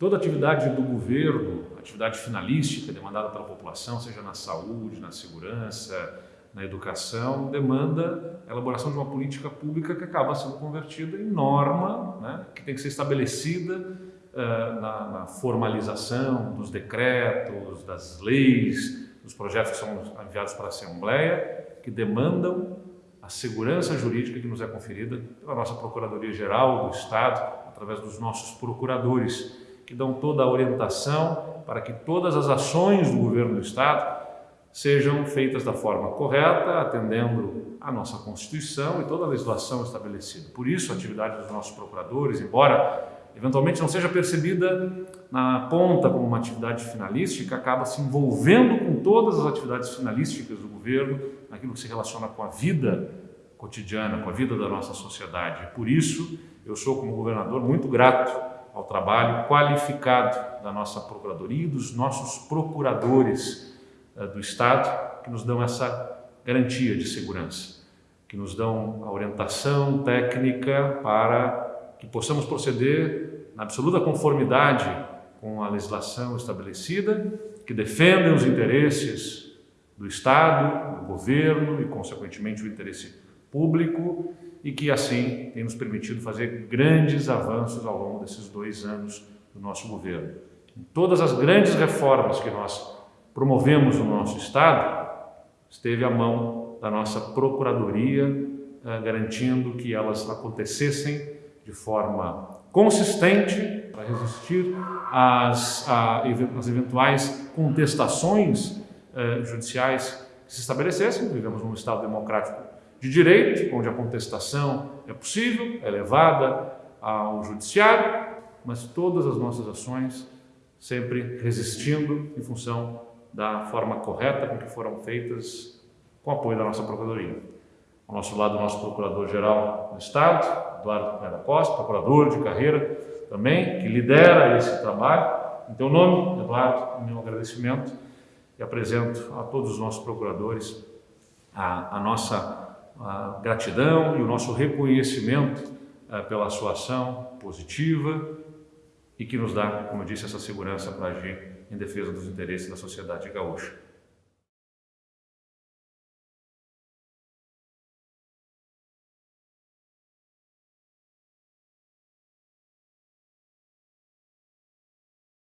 Toda atividade do governo, atividade finalística demandada pela população, seja na saúde, na segurança, na educação, demanda a elaboração de uma política pública que acaba sendo convertida em norma, né, que tem que ser estabelecida uh, na, na, formalização dos decretos, das leis, dos projetos que são enviados para a Assembleia, que demandam a segurança jurídica que nos é conferida pela nossa Procuradoria-Geral do Estado, através dos nossos procuradores, que dão toda a orientação para que todas as ações do governo do Estado sejam feitas da forma correta, atendendo à nossa Constituição e toda a legislação estabelecida. Por isso, a atividade dos nossos procuradores, embora eventualmente não seja percebida na ponta como uma atividade finalística, acaba se envolvendo com todas as atividades finalísticas do governo, naquilo que se relaciona com a vida cotidiana, com a vida da nossa sociedade. Por isso, eu sou, como governador, muito grato ao trabalho qualificado da nossa Procuradoria e dos nossos procuradores uh, do Estado, que nos dão essa garantia de segurança, que nos dão a orientação técnica para que possamos proceder na absoluta conformidade com a legislação estabelecida, que defendem os interesses do Estado, do governo e, consequentemente, o interesse público e que assim tem nos permitido fazer grandes avanços ao longo desses dois anos do nosso governo. Em todas as grandes reformas que nós promovemos no nosso Estado, esteve à mão da nossa Procuradoria, eh, garantindo que elas acontecessem de forma consistente para resistir às, às eventuais contestações eh, judiciais que se estabelecessem. Vivemos num Estado democrático de direito, onde a contestação é possível, é levada ao judiciário, mas todas as nossas ações sempre resistindo em função da forma correta com que foram feitas com apoio da nossa Procuradoria. Ao nosso lado, o nosso Procurador-Geral do Estado, Eduardo Pineda Costa, procurador de carreira também, que lidera esse trabalho. Em teu nome, Eduardo, meu agradecimento e apresento a todos os nossos procuradores a, a nossa a gratidão e o nosso reconhecimento uh, pela sua ação positiva e que nos dá, como eu disse, essa segurança para agir em defesa dos interesses da sociedade gaúcha.